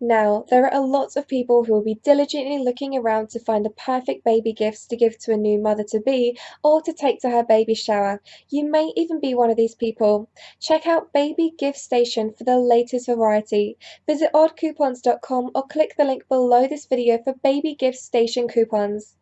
Now, there are a lot of people who will be diligently looking around to find the perfect baby gifts to give to a new mother to be or to take to her baby shower. You may even be one of these people. Check out Baby Gift Station for the latest variety. Visit oddcoupons.com or click the link below this video for Baby Gift Station coupons.